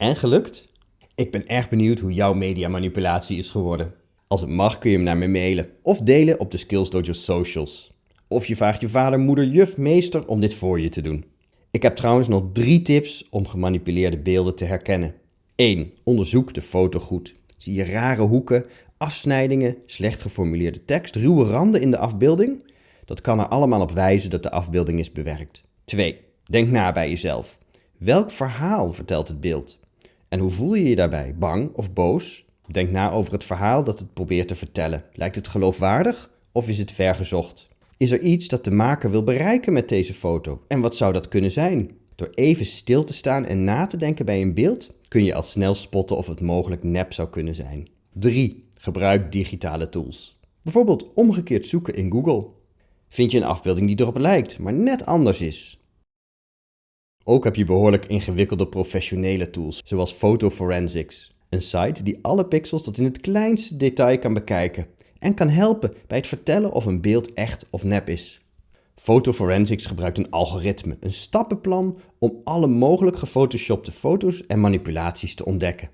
En gelukt? Ik ben erg benieuwd hoe jouw mediamanipulatie is geworden. Als het mag kun je hem naar me mailen of delen op de Skills Dojo socials. Of je vraagt je vader, moeder, juf, meester om dit voor je te doen. Ik heb trouwens nog drie tips om gemanipuleerde beelden te herkennen. 1. Onderzoek de foto goed. Zie je rare hoeken, afsnijdingen, slecht geformuleerde tekst, ruwe randen in de afbeelding? Dat kan er allemaal op wijzen dat de afbeelding is bewerkt. 2. Denk na bij jezelf. Welk verhaal vertelt het beeld? En hoe voel je je daarbij? Bang of boos? Denk na over het verhaal dat het probeert te vertellen. Lijkt het geloofwaardig of is het vergezocht? Is er iets dat de maker wil bereiken met deze foto? En wat zou dat kunnen zijn? Door even stil te staan en na te denken bij een beeld kun je al snel spotten of het mogelijk nep zou kunnen zijn. 3. Gebruik digitale tools. Bijvoorbeeld omgekeerd zoeken in Google. Vind je een afbeelding die erop lijkt, maar net anders is? Ook heb je behoorlijk ingewikkelde professionele tools, zoals Photoforensics. Een site die alle pixels tot in het kleinste detail kan bekijken en kan helpen bij het vertellen of een beeld echt of nep is. Photoforensics gebruikt een algoritme, een stappenplan om alle mogelijk gefotoshopte foto's en manipulaties te ontdekken.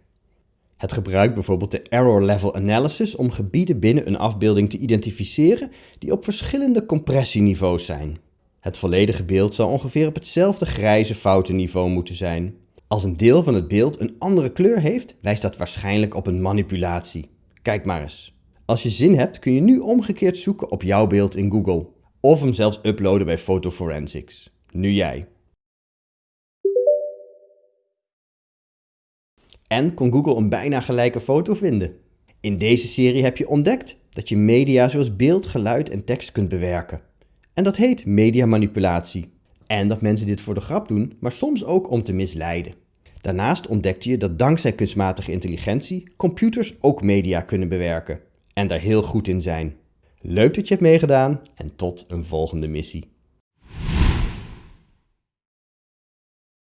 Het gebruikt bijvoorbeeld de Error Level Analysis om gebieden binnen een afbeelding te identificeren die op verschillende compressieniveaus zijn. Het volledige beeld zal ongeveer op hetzelfde grijze foutenniveau moeten zijn. Als een deel van het beeld een andere kleur heeft, wijst dat waarschijnlijk op een manipulatie. Kijk maar eens. Als je zin hebt kun je nu omgekeerd zoeken op jouw beeld in Google. Of hem zelfs uploaden bij Photoforensics. Nu jij. En kon Google een bijna gelijke foto vinden. In deze serie heb je ontdekt dat je media zoals beeld, geluid en tekst kunt bewerken. En dat heet mediamanipulatie. En dat mensen dit voor de grap doen, maar soms ook om te misleiden. Daarnaast ontdekte je dat dankzij kunstmatige intelligentie computers ook media kunnen bewerken en daar heel goed in zijn. Leuk dat je hebt meegedaan en tot een volgende missie.